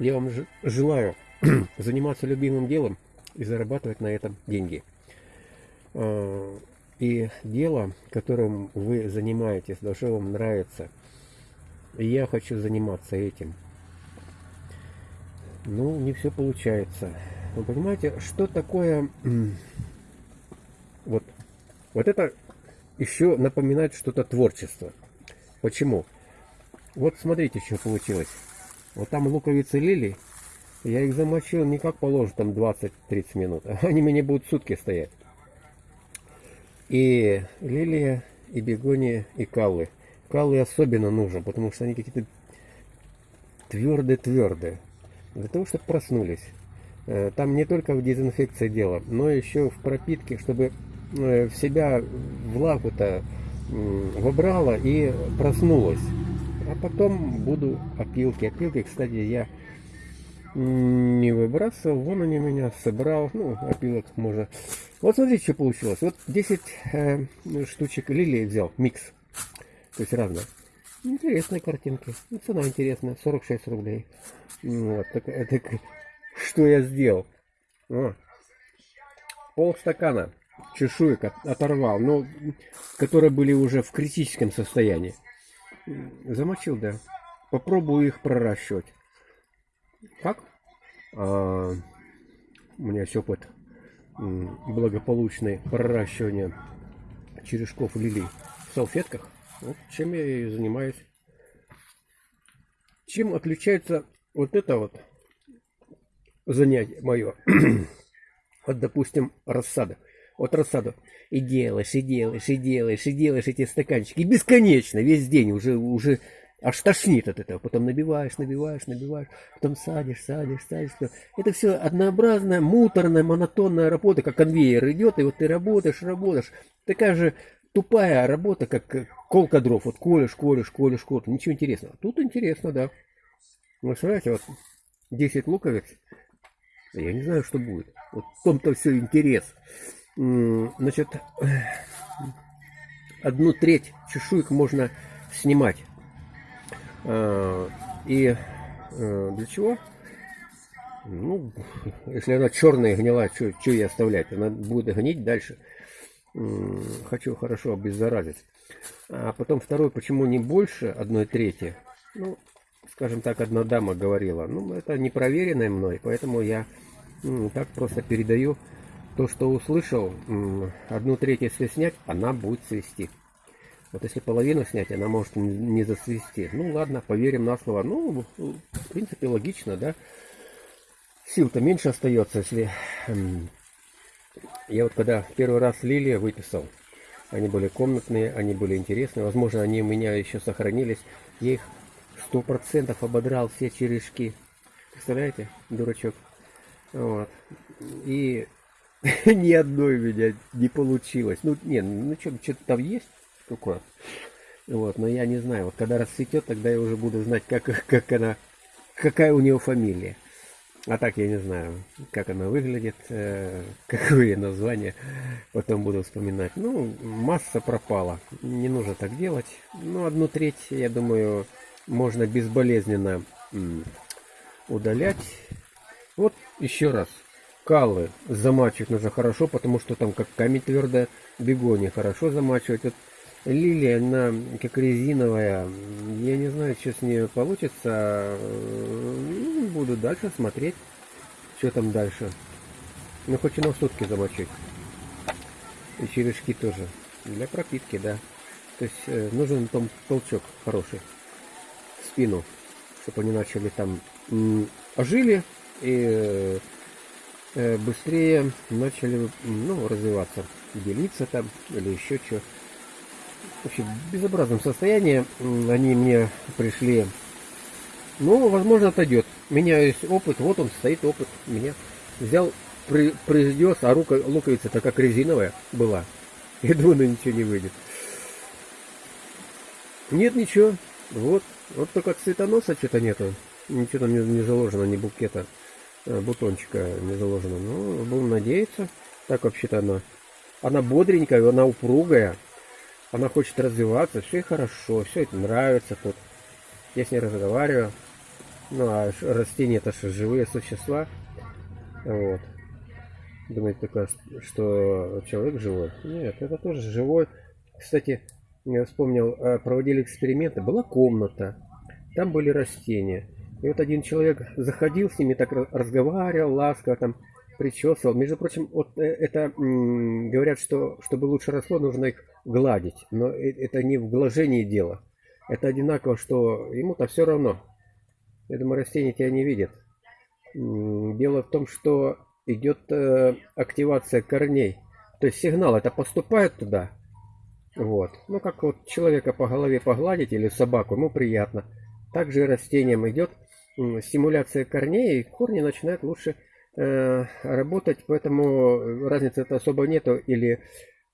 Я вам желаю заниматься любимым делом и зарабатывать на этом деньги. А, и дело, которым вы занимаетесь, должно вам нравится. И я хочу заниматься этим. Ну, не все получается. Вы понимаете, что такое... Вот, вот это еще напоминает что-то творчество. Почему? Вот смотрите, что получилось. Вот там луковицы лилии. Я их замочил не как положено, там 20-30 минут. Они мне будут сутки стоять. И лилия, и бегония, и каллы. Каллы особенно нужно, потому что они какие-то твердые-твердые. Для того, чтобы проснулись. Э, там не только в дезинфекции дело, но еще в пропитке, чтобы э, в себя влагу-то вобрала и проснулась. А потом буду опилки. Опилки, кстати, я не выбрасывал. Вон они меня собрал. Ну, опилок можно. Вот смотрите, что получилось. Вот 10 э, штучек лилии взял. Микс. То есть разные. Интересные картинки. Ну, цена интересная. 46 рублей. Вот. Так, так, что я сделал? О, пол стакана чешуек оторвал. Ну, которые были уже в критическом состоянии. Замочил, да. Попробую их проращивать. Как? А, у меня есть опыт благополучный проращивания черешков лилий в салфетках. Вот чем я и занимаюсь. Чем отличается вот это вот занятие мое от, допустим, рассада. Вот рассаду. И делаешь, и делаешь, и делаешь, и делаешь эти стаканчики. Бесконечно, весь день уже, уже аж тошнит от этого. Потом набиваешь, набиваешь, набиваешь, потом садишь, садишь, садишь. Это все однообразная, муторная, монотонная работа, как конвейер идет, и вот ты работаешь, работаешь. Такая же тупая работа, как колка дров. Вот колешь, колешь, колешь, колешь. Ничего интересного. Тут интересно, да. Вы знаете, вот 10 луковиц. Я не знаю, что будет. Вот в том-то все интерес. Значит, одну треть чешуек можно снимать. А, и э, для чего? Ну, если она черная гнила, что ей оставлять? Она будет гнить дальше. Хочу хорошо обеззаразить. А потом второй, почему не больше одной трети? Ну, скажем так, одна дама говорила. Ну, это не проверенное мной, поэтому я так просто передаю то, что услышал, одну треть если снять, она будет свести. Вот если половину снять, она может не засвести. Ну ладно, поверим на слово. Ну, в принципе, логично, да. Сил-то меньше остается, если... Я вот когда первый раз лилия выписал, они были комнатные, они были интересные. Возможно, они у меня еще сохранились. Я их сто процентов ободрал все черешки. Представляете, дурачок? Вот. И ни одной у меня не получилось. Ну, не, ну что-то там есть такое. Вот, но я не знаю. Вот когда расцветет, тогда я уже буду знать, как, как она, какая у нее фамилия. А так я не знаю, как она выглядит, э, какое название, потом буду вспоминать. Ну, масса пропала, не нужно так делать. Ну, одну треть, я думаю, можно безболезненно удалять. Вот еще раз. Каллы замачивать нужно хорошо, потому что там как камень твердая. Бегони хорошо замачивать. Вот лилия, она как резиновая. Я не знаю, что с ней получится. Ну, буду дальше смотреть, что там дальше. Ну, хоть на сутки замочить. И черешки тоже. Для пропитки, да. То есть э, нужен там толчок хороший в спину, чтобы они начали там ожили и э, быстрее начали ну, развиваться, делиться там или еще что. Вообще в безобразном состоянии они мне пришли. Ну, возможно, отойдет. У меня есть опыт, вот он стоит опыт. Меня взял, при, произвез, а рука, луковица-то как резиновая была. Я думаю, ну ничего не выйдет. Нет ничего. Вот. Вот только цветоноса что-то нету. Ничего там не, не заложено, ни букета. Э, бутончика не заложено. Ну, будем надеяться. Так вообще-то она, она бодренькая, она упругая. Она хочет развиваться, все хорошо, все это нравится тут. Я с ней разговариваю. Ну, а растения это же живые существа. Вот. Думаете только, что человек живой? Нет, это тоже живой. Кстати, я вспомнил, э, проводили эксперименты. Была комната, там были растения. И вот один человек заходил с ними, так ра- разговаривал, ласково там причесывал. Между прочим, вот э, это говорят, что чтобы лучше росло, нужно их гладить. Но э- это не в глажении дело. Это одинаково, что ему-то все равно. Я думаю, растения тебя не видят. Дело в том, что идет э, активация корней. То есть сигнал это поступает туда. Вот. Ну, как вот человека по голове погладить или собаку, ему приятно. Также и растениям идет стимуляция корней, корни начинают лучше э, работать, поэтому разницы это особо нету. Или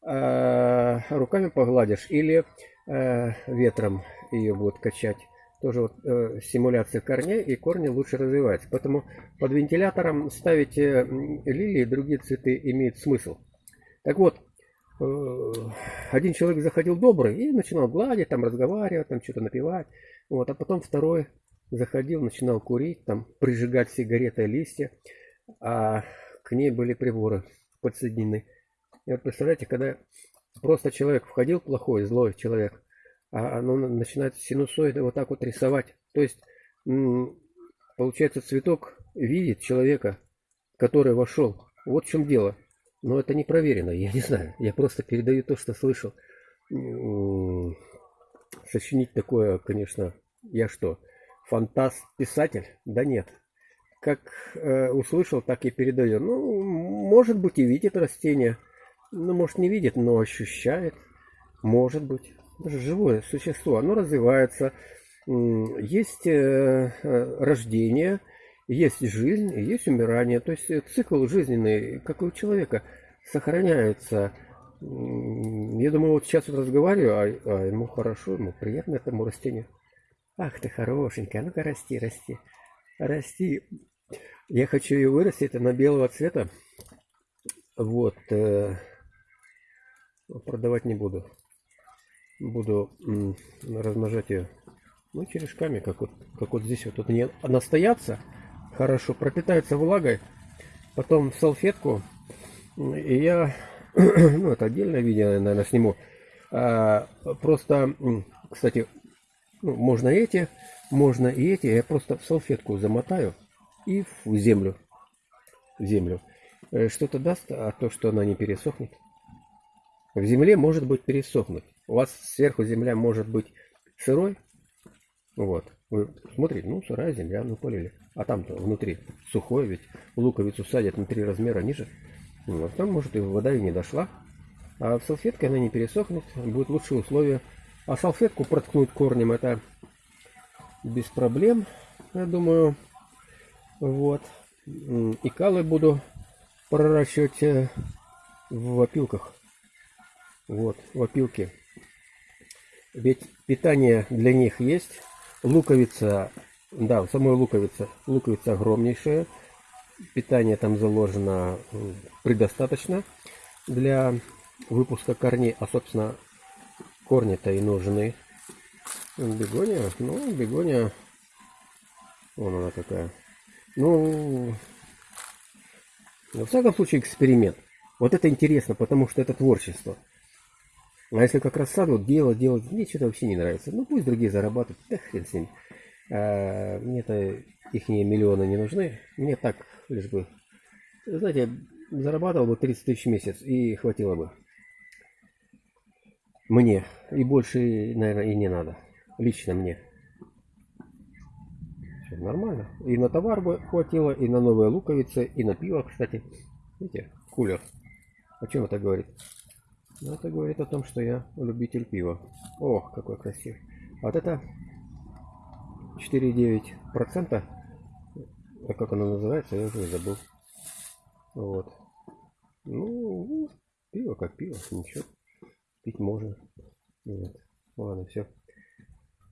э, руками погладишь, или э, ветром ее будет качать. Тоже вот э, стимуляция корней, и корни лучше развиваются. Поэтому под вентилятором ставить э, лилии и другие цветы имеет смысл. Так вот, э, один человек заходил добрый и начинал гладить, там разговаривать, там что-то напевать. Вот, а потом второй заходил, начинал курить, там прижигать сигареты листья, а к ней были приборы подсоединены. И вот представляете, когда просто человек входил плохой, злой человек, а оно на- начинает синусоиды вот так вот рисовать. То есть, получается, цветок видит человека, который вошел. Вот в чем дело. Но это не проверено, я не знаю. Я просто передаю то, что слышал. Сочинить такое, конечно, я что, фантаст, писатель? Да нет. Как э, услышал, так и передаю. Ну, может быть, и видит растение. Ну, может, не видит, но ощущает. Может быть. Даже живое существо. Оно развивается. Есть э, э, рождение, есть жизнь, есть умирание. То есть э, цикл жизненный, как у человека, сохраняется. Я думаю, вот сейчас вот разговариваю, а, а ему хорошо, ему приятно этому растению. Ах ты хорошенькая, ну-ка расти, расти. Расти. Я хочу ее вырастить, она белого цвета. Вот. э, продавать не буду. Буду размножать ее. Ну, черешками, как вот, как вот здесь вот. Тут они настоятся, хорошо, пропитаются влагой. Потом в салфетку. И я, ну, это отдельное видео, наверное, сниму. А, просто, кстати, ну, можно эти, можно и эти. Я просто в салфетку замотаю и в землю. В землю. Э, Что-то даст, а то, что она не пересохнет. В земле может быть пересохнуть. У вас сверху земля может быть сырой. Вот. Вы смотрите, ну, сырая земля, ну, полили. А там-то внутри сухой, ведь луковицу садят на три размера ниже. Вот. Там, может, и вода и не дошла. А в салфетке она не пересохнет, будет лучшие условия. А салфетку проткнуть корнем это без проблем, я думаю. Вот. И калы буду проращивать э, в опилках. Вот, в опилке. Ведь питание для них есть. Луковица, да, в самой луковице, луковица огромнейшая. Питание там заложено предостаточно для выпуска корней. А, собственно, корни-то и нужны. Бегония, ну, бегония, вон она какая. Ну, во всяком случае, эксперимент. Вот это интересно, потому что это творчество. А если как раз сад вот делать, делать, мне что-то вообще не нравится. Ну пусть другие зарабатывают, да хрен с ними. А, мне-то их миллионы не нужны. Мне так, лишь бы, знаете, зарабатывал бы 30 тысяч в месяц и хватило бы. Мне. И больше, наверное, и не надо. Лично мне. Всё нормально. И на товар бы хватило, и на новые луковицы, и на пиво, кстати. Видите, кулер. О чем это говорит? Ну, это говорит о том, что я любитель пива. Ох, какой красивый. А вот это 4,9%. А как оно называется, я уже забыл. Вот. Ну, пиво как пиво, ничего. Пить можно. Вот. Ладно, все.